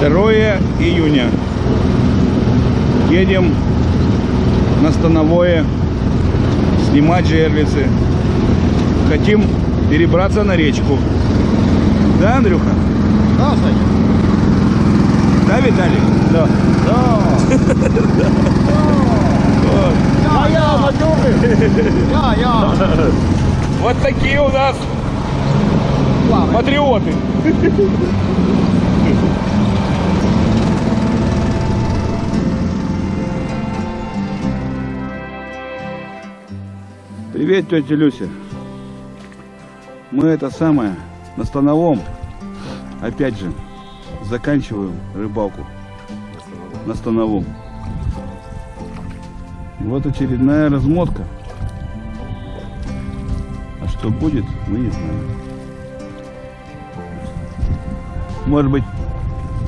2 июня. Едем на Становое снимать жерлицы. Хотим перебраться на речку. Да, Андрюха? Да, Саня? Да, Виталик? Да. Я, я, Матюры! Я, я! Вот такие у нас патриоты. Привет, тетя Люся. Мы это самое на становом, опять же, заканчиваем рыбалку на становом. Вот очередная размотка. А что будет, мы не знаем. Может быть,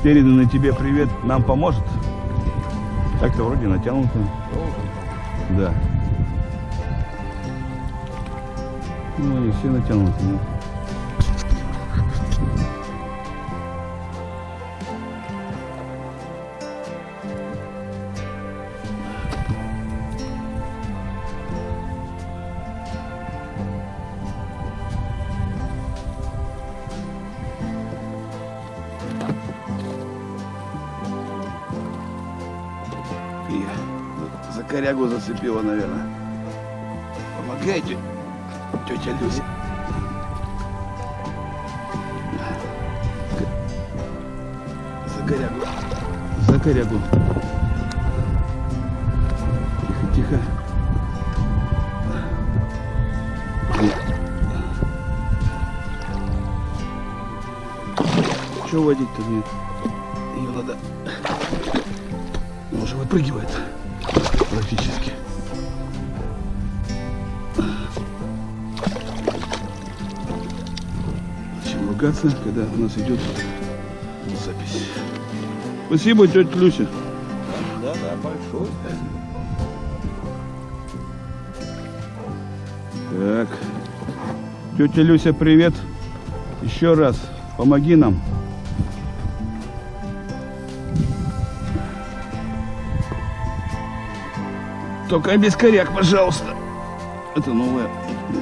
переданный тебе привет нам поможет? Так-то вроде натянуто. Да. Ну, они все натянуты. ну. За корягу зацепила, наверное. Помогайте, тетя Люся. За корягу. За корягу. Тихо, тихо. Че водить-то мне? Ее надо он уже выпрыгивает практически. Ругаться, когда у нас идет запись? Спасибо, тетя Люся. Да, да, большой. Так. Тетя Люся, привет. Еще раз. Помоги нам. Только без коряк, пожалуйста. Это новое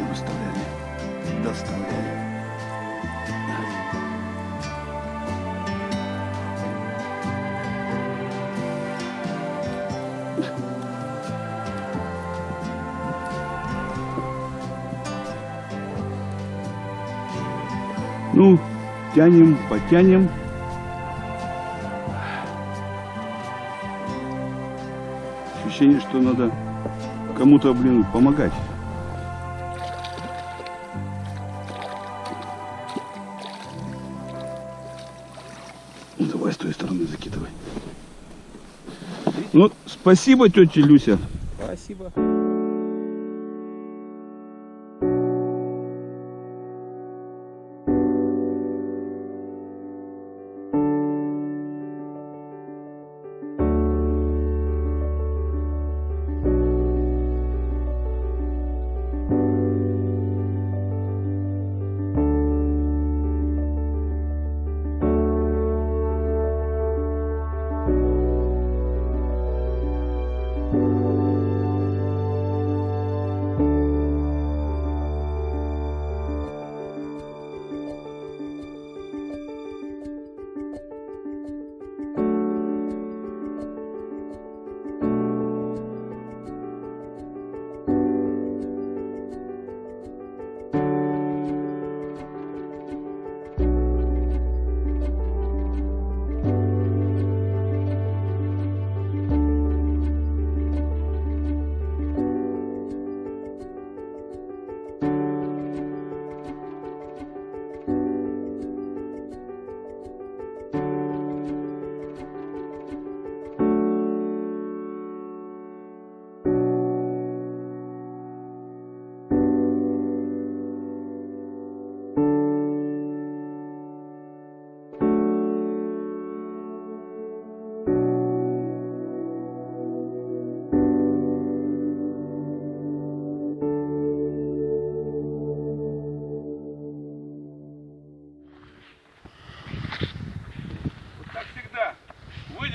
выставляли. Доставляли. Ну, тянем, потянем. Ощущение, что надо кому-то, блин, помогать. Ну, давай с той стороны закидывай. Ну, спасибо, тетя Люся. Спасибо.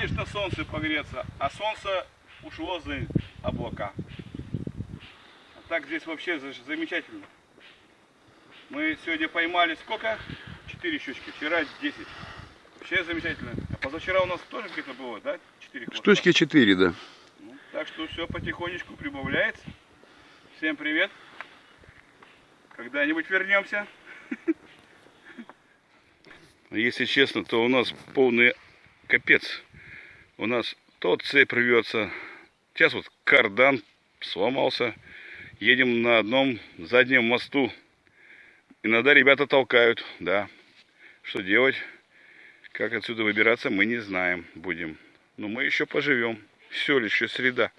Едешь на солнце погреться, а солнце ушло за облака. А так здесь вообще за- замечательно. Мы сегодня поймали сколько? Четыре щучки. Вчера 10. Вообще замечательно. А позавчера у нас тоже где-то было, да? Четыре хвоста. Штучки 4, да. Ну, так что все потихонечку прибавляется. Всем привет. Когда-нибудь вернемся. Если честно, то у нас полный капец. У нас то цепь рвется. Сейчас вот кардан сломался. Едем на одном заднем мосту. Иногда ребята толкают, да. Что делать? Как отсюда выбираться, мы не знаем будем. Но мы еще поживем. Все лишь еще среда.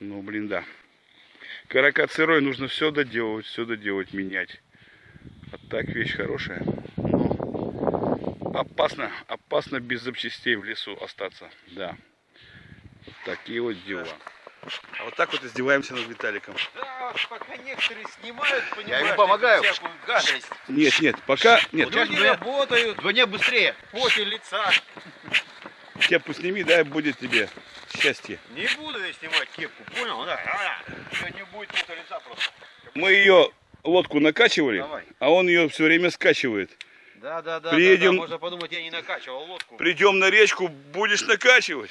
Ну, блин, да. Каракат сырой, нужно все доделывать, все доделать, менять. А так вещь хорошая. Но опасно, опасно без запчастей в лесу остаться. Да. Вот такие вот дела. А вот так вот издеваемся над Виталиком. Да, пока некоторые снимают, понимаешь, ему помогаю. всякую гадость. Нет, нет, пока нет. Люди работают, Звони быстрее. поте лица. Кепку сними, дай будет тебе счастье. Не буду я снимать кепку, понял? Да, Сегодня будет пота лица просто. Мы ее лодку накачивали, Давай. а он ее все время скачивает. Да, да, да, Приедем- да, да, можно подумать, я не накачивал лодку. Придем на речку, будешь накачивать.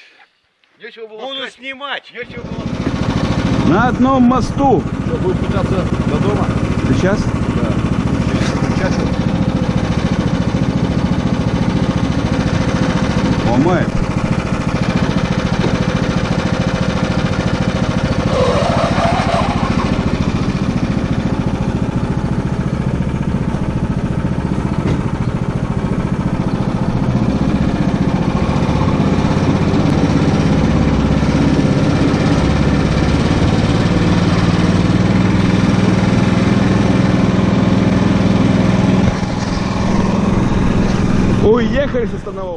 Нечего было Буду сказать. снимать. Нечего было На одном мосту. Что, будем пытаться до дома? Сейчас? Ломает. Уехали со Станового.